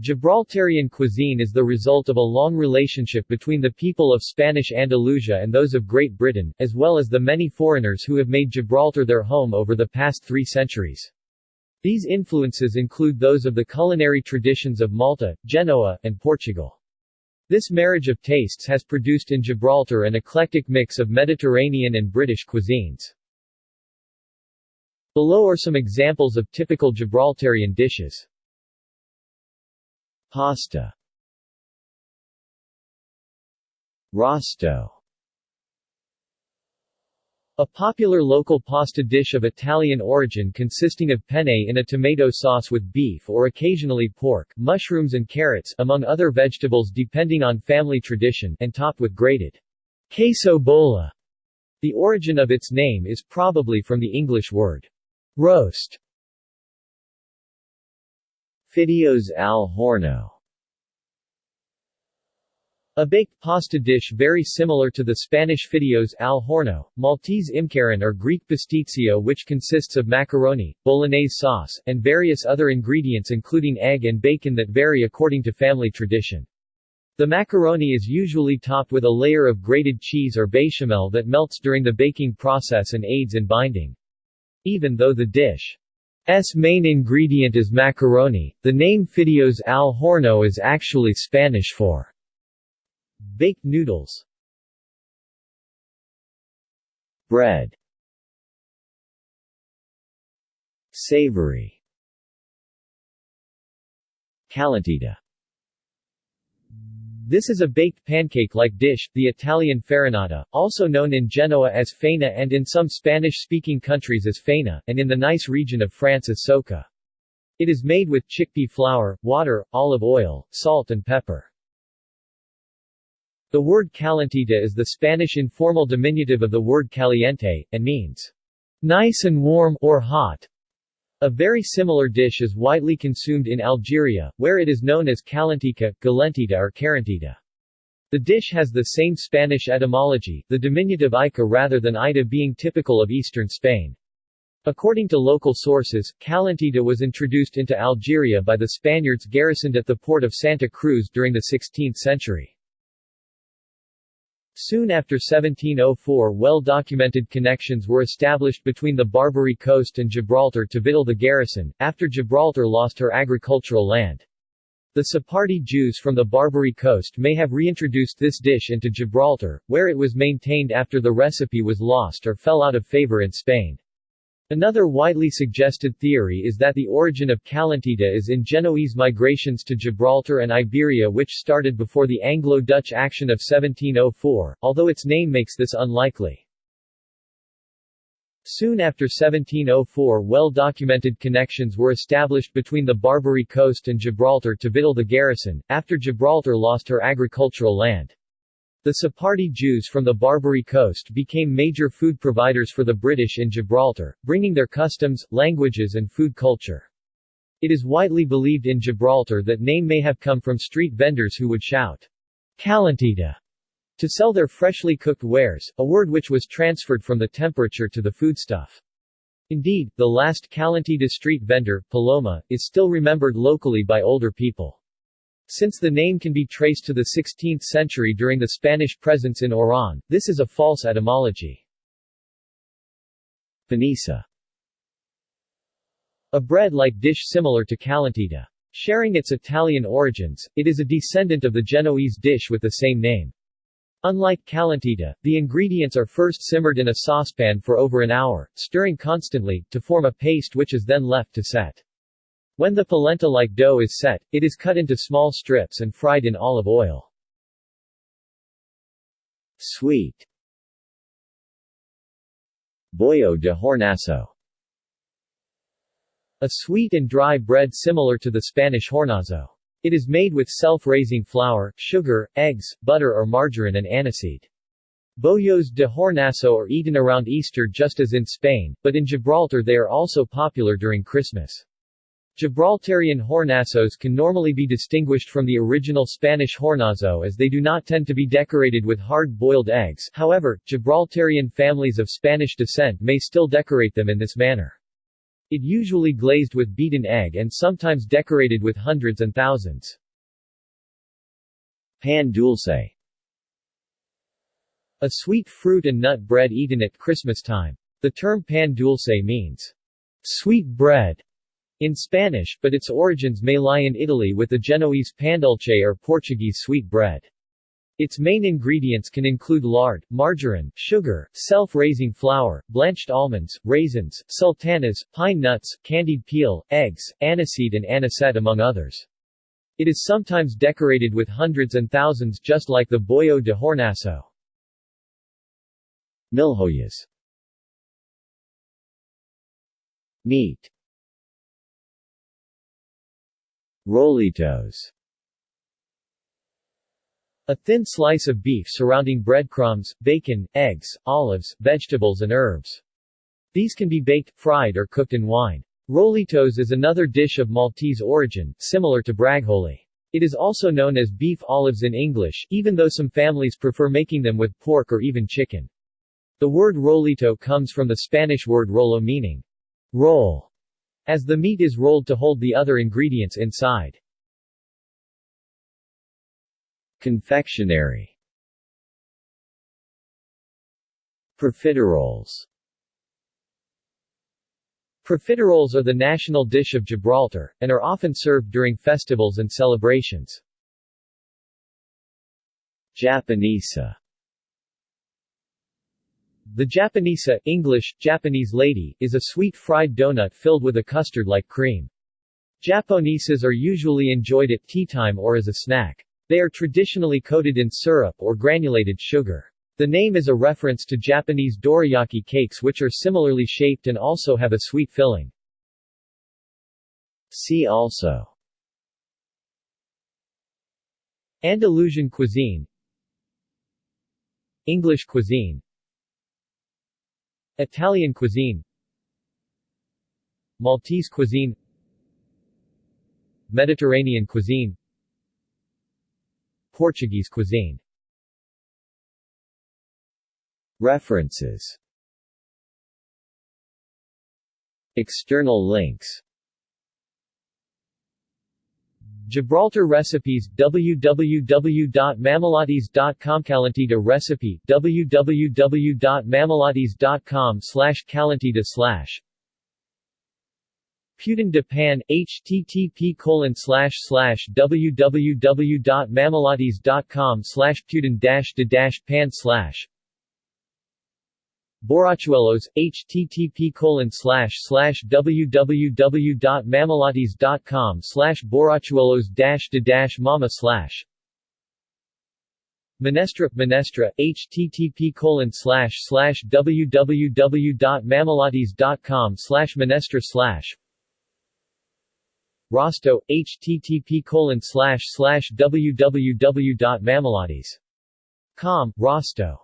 Gibraltarian cuisine is the result of a long relationship between the people of Spanish Andalusia and those of Great Britain, as well as the many foreigners who have made Gibraltar their home over the past three centuries. These influences include those of the culinary traditions of Malta, Genoa, and Portugal. This marriage of tastes has produced in Gibraltar an eclectic mix of Mediterranean and British cuisines. Below are some examples of typical Gibraltarian dishes. Pasta Rosto a popular local pasta dish of Italian origin consisting of penne in a tomato sauce with beef or occasionally pork, mushrooms and carrots among other vegetables depending on family tradition and topped with grated queso bola. The origin of its name is probably from the English word roast. Fideos al horno a baked pasta dish very similar to the Spanish fideos al horno, Maltese imqarrun or Greek pastitsio which consists of macaroni, bolognese sauce, and various other ingredients including egg and bacon that vary according to family tradition. The macaroni is usually topped with a layer of grated cheese or bechamel that melts during the baking process and aids in binding. Even though the dish's main ingredient is macaroni, the name fideos al horno is actually Spanish for Baked noodles. Bread. Savory. Calentita This is a baked pancake-like dish, the Italian farinata, also known in Genoa as faina and in some Spanish-speaking countries as faina, and in the Nice region of France as soca. It is made with chickpea flour, water, olive oil, salt and pepper. The word calentita is the Spanish informal diminutive of the word caliente, and means nice and warm or hot. A very similar dish is widely consumed in Algeria, where it is known as calentica, galentita or carentita. The dish has the same Spanish etymology, the diminutive ica rather than ita being typical of eastern Spain. According to local sources, calentita was introduced into Algeria by the Spaniards garrisoned at the port of Santa Cruz during the 16th century. Soon after 1704 well-documented connections were established between the Barbary coast and Gibraltar to victual the garrison, after Gibraltar lost her agricultural land. The Sephardi Jews from the Barbary coast may have reintroduced this dish into Gibraltar, where it was maintained after the recipe was lost or fell out of favor in Spain. Another widely suggested theory is that the origin of calentita is in Genoese migrations to Gibraltar and Iberia which started before the Anglo-Dutch action of 1704, although its name makes this unlikely. Soon after 1704 well-documented connections were established between the Barbary coast and Gibraltar to victual the garrison, after Gibraltar lost her agricultural land. The Sephardi Jews from the Barbary coast became major food providers for the British in Gibraltar, bringing their customs, languages and food culture. It is widely believed in Gibraltar that name may have come from street vendors who would shout, Calentita, to sell their freshly cooked wares, a word which was transferred from the temperature to the foodstuff. Indeed, the last Calentita street vendor, Paloma, is still remembered locally by older people. Since the name can be traced to the 16th century during the Spanish presence in Oran, this is a false etymology. Panisa A bread-like dish similar to calentita. Sharing its Italian origins, it is a descendant of the Genoese dish with the same name. Unlike calentita, the ingredients are first simmered in a saucepan for over an hour, stirring constantly, to form a paste which is then left to set. When the polenta-like dough is set, it is cut into small strips and fried in olive oil. Sweet Boyo de hornazo A sweet and dry bread similar to the Spanish hornazo. It is made with self-raising flour, sugar, eggs, butter or margarine and aniseed. Boyos de hornazo are eaten around Easter just as in Spain, but in Gibraltar they are also popular during Christmas. Gibraltarian hornazos can normally be distinguished from the original Spanish hornazo as they do not tend to be decorated with hard-boiled eggs however, Gibraltarian families of Spanish descent may still decorate them in this manner. It usually glazed with beaten egg and sometimes decorated with hundreds and thousands. Pan dulce A sweet fruit and nut bread eaten at Christmas time. The term pan dulce means sweet bread in Spanish, but its origins may lie in Italy with the Genoese pandulce or Portuguese sweet bread. Its main ingredients can include lard, margarine, sugar, self-raising flour, blanched almonds, raisins, sultanas, pine nuts, candied peel, eggs, aniseed and anisette among others. It is sometimes decorated with hundreds and thousands just like the Boyo de Hornazo. Milhoyas Meat Rollitos A thin slice of beef surrounding breadcrumbs, bacon, eggs, olives, vegetables and herbs. These can be baked, fried or cooked in wine. Rollitos is another dish of Maltese origin, similar to braciole. It is also known as beef olives in English, even though some families prefer making them with pork or even chicken. The word rollito comes from the Spanish word rollo meaning roll, as the meat is rolled to hold the other ingredients inside. Confectionery Profiteroles Profiteroles are the national dish of Gibraltar, and are often served during festivals and celebrations. Japonesa The Japonesa uh, English, Japanese lady, is a sweet fried donut filled with a custard-like cream. Japonesas are usually enjoyed at tea time or as a snack. They are traditionally coated in syrup or granulated sugar. The name is a reference to Japanese dorayaki cakes which are similarly shaped and also have a sweet filling. See also Andalusian cuisine English cuisine Italian cuisine Maltese cuisine Mediterranean cuisine Portuguese cuisine. References. External links Gibraltar recipes www.mamalates.com Calentita recipe www.mamalates.com slash calentita slash. Pudín de Pan http colon slash slash www.mamalates.com slash pudín de pan slash Borrachuelos, http colon slash dash de mama slash Menestra, Menestra, http colon slash www.mamalates.com slash Rosto, http colon www.mamalates.com, Rosto